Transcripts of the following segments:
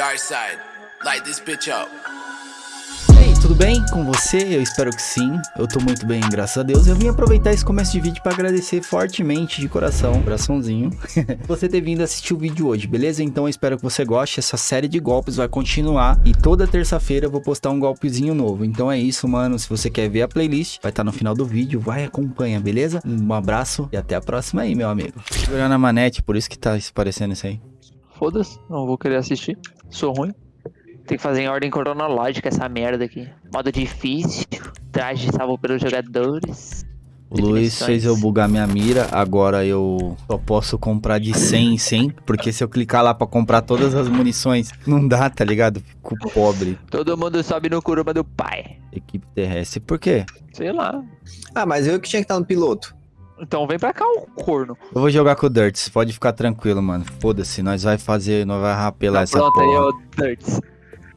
Dark side, light this bitch up. E aí, tudo bem com você? Eu espero que sim. Eu tô muito bem, graças a Deus. Eu vim aproveitar esse começo de vídeo para agradecer fortemente de coração, coraçãozinho, você ter vindo assistir o vídeo hoje, beleza? Então eu espero que você goste. Essa série de golpes vai continuar e toda terça-feira eu vou postar um golpezinho novo. Então é isso, mano. Se você quer ver a playlist, vai estar tá no final do vídeo. Vai acompanha, beleza? Um abraço e até a próxima aí, meu amigo. Segurando a manete, por isso que tá parecendo isso aí. Foda-se, não vou querer assistir. Sou ruim. Tem que fazer em ordem cronológica essa merda aqui. Modo difícil, traje salvo pelos jogadores. O Luiz fez eu bugar minha mira, agora eu só posso comprar de 100 em 100, porque se eu clicar lá pra comprar todas as munições, não dá, tá ligado? Fico pobre. Todo mundo sobe no Kuruma do pai. Equipe terrestre, por quê? Sei lá. Ah, mas eu que tinha que estar no piloto. Então vem pra cá o corno. Eu vou jogar com o Dirts, pode ficar tranquilo, mano. Foda-se, nós vai fazer, nós vai rapelar essa Pronto, porra. aí é o Dirts.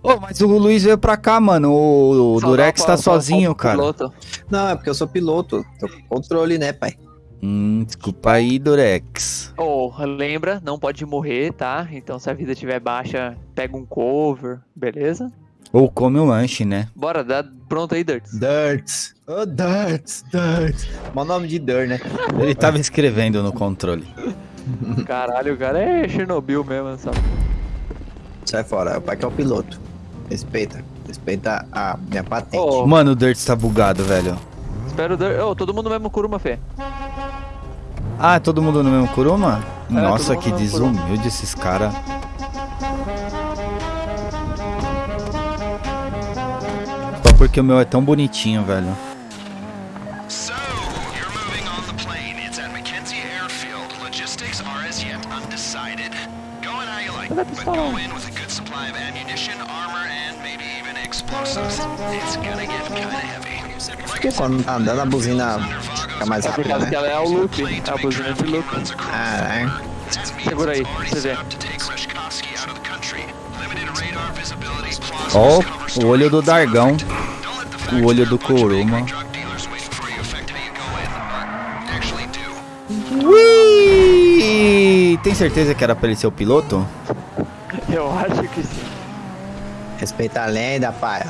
Ô, mas o Luiz veio pra cá, mano. O, o Durex dá tá pra- sozinho, o cara. piloto. Não, é porque eu sou piloto. Tô com controle, né, pai? Hum, desculpa aí, Durex. Ô, lembra, não pode morrer, tá? Então se a vida estiver baixa, pega um cover, beleza? Ou come um lanche, né? Bora, dá pronto aí, Dirts. Dirts. Ô, Dirts, Dirts. Mó nome de Dirt, né? Ele tava escrevendo no controle. Caralho, o cara é Chernobyl mesmo, sabe? Sai fora, o pai que é o piloto. Respeita. Respeita a minha patente. Ô, Mano, o Dirts tá bugado, velho. espero o Dirts. Ô, todo mundo no mesmo Kuruma, Fê. Ah, é todo mundo no mesmo Kuruma? É, Nossa, que desumilde esses caras. And maybe even explosives. It's gonna get kinda heavy. Por que quando tá andando a buzina fica mais É por rápida, causa né? que ela é o Luffy, é a buzina de Luffy. Caralho. Segura aí, pra você ver. Ó, cover o olho do Dargão. O olho do Kuruma. Ui! Tem certeza que era pra ele ser o piloto? Eu acho que sim. Respeita a lenda, pai.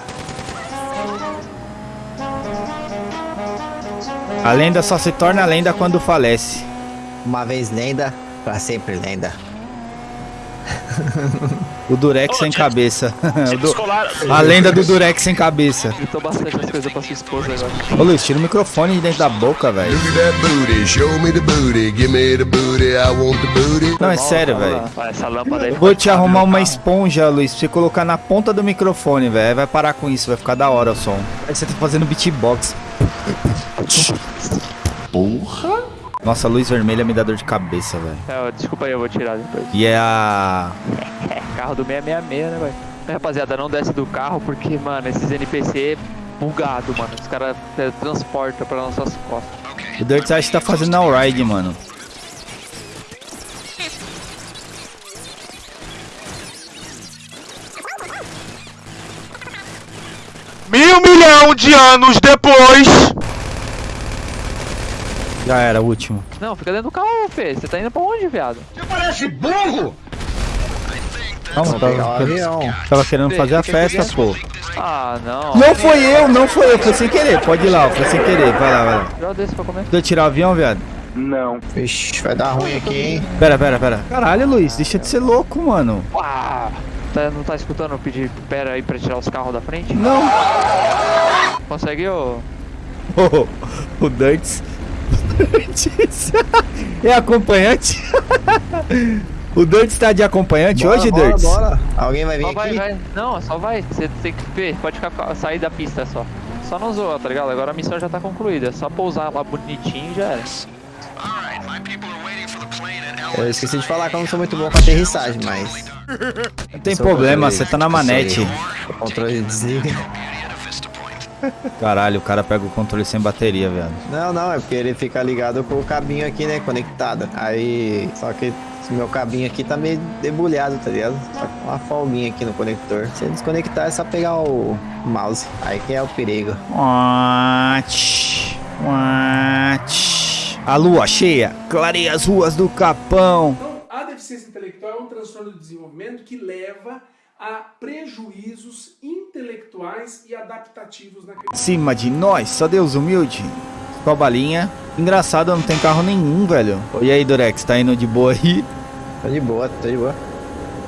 A lenda só se torna lenda quando falece. Uma vez lenda, pra sempre lenda. O Durex sem cabeça. Du- Descolar. A lenda do Durex sem cabeça. Bastante as coisas pra sua esposa agora. Ô Luiz, tira o microfone de dentro da boca, velho. Não, é sério, velho. Vou te arrumar uma esponja, Luiz, pra você colocar na ponta do microfone, velho. Vai parar com isso, vai ficar da hora o som. Aí você tá fazendo beatbox. Porra! Nossa, a luz vermelha me dá dor de cabeça, velho. É, desculpa aí, eu vou tirar depois. E é a. É, carro do 666, né, velho? Rapaziada, não desce do carro porque, mano, esses NPC é bugado, mano. Os caras é, transportam pra nossas costas. O Dirt acha que tá fazendo all ride, mano. Mil milhão de anos depois. Já era, o último. Não, fica dentro do carro, Fê. Você tá indo pra onde, viado? Não, Vamos pegar o tava, avião. tava querendo fazer a festa, pô. Ah, não. Não foi eu, não foi eu, foi sem querer. Pode ir lá, foi sem querer. Vai lá, vai lá. Já desse pra comer. Deu tirar o avião, viado? Vixe, vai dar ruim aqui, hein? Pera, pera, pera. Caralho, Luiz, deixa de ser louco, mano. Ah, tá, não tá escutando eu pedir pera aí pra tirar os carros da frente? Não. Consegue, ô? Oh, o Dirts. Dirts. é acompanhante? o Dirts tá de acompanhante Bora, hoje, bora, Dirts? bora. Alguém vai vir Só aqui? vai, vai. Não, só vai. Você tem que ver, pode ficar, sair da pista só. Só não zoa, tá ligado? Agora a missão já tá concluída. É só pousar lá bonitinho e já era. Alright, my people are waiting for the plane at Eu esqueci de falar que eu não sou muito bom com aterrissagem, mas Não tem Sou problema, você tá na manete. o controle desliga. Caralho, o cara pega o controle sem bateria, velho. Não, não, é porque ele fica ligado com o cabinho aqui, né, conectado. Aí, só que esse meu cabinho aqui tá meio debulhado, tá ligado? Só com uma folguinha aqui no conector. Se desconectar é só pegar o mouse. Aí que é o perigo. Watch, watch. A lua cheia, clareia as ruas do Capão. Então, a deficiência intelectual é um transtorno de desenvolvimento que leva a prejuízos intelectuais e adaptativos naquele Cima de nós, só Deus humilde. Com a balinha. Engraçado, não tem carro nenhum, velho. E aí, Durex, tá indo de boa aí? Tô de boa, tô de boa.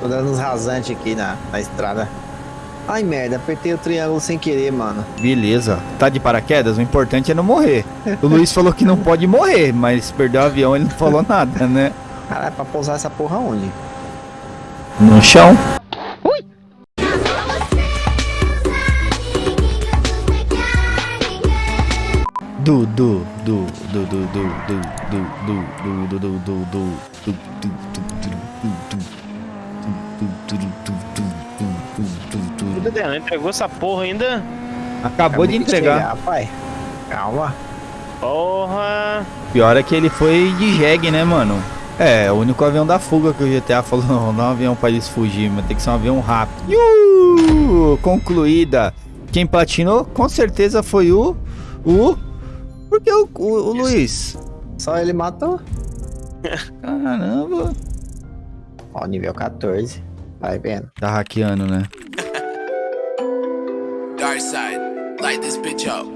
Tô dando uns rasantes aqui na, na estrada. Ai, merda, apertei o triângulo sem querer, mano. Beleza. Tá de paraquedas? O importante é não morrer. O Luiz falou que não pode morrer, mas perdeu o avião ele não falou nada, né? Caralho, pra pousar essa porra onde? No chão. Du, du, du, du, du, du, du, du, du, du, du, du, du, du, du. Dedé, não entregou essa porra ainda? Acabou de entregar. pai. Calma. Porra. Pior é que ele foi de jegue, né, mano? É, o único avião da fuga que o GTA falou, não, não é um avião pra eles fugir, mas tem que ser um avião rápido. Iu! Concluída. Quem platinou, com certeza foi o... O... Por que o, o, o Luiz? Só ele matou. Caramba. Ó, nível 14. Vai vendo. Tá hackeando, né? Dark side, light this bitch up.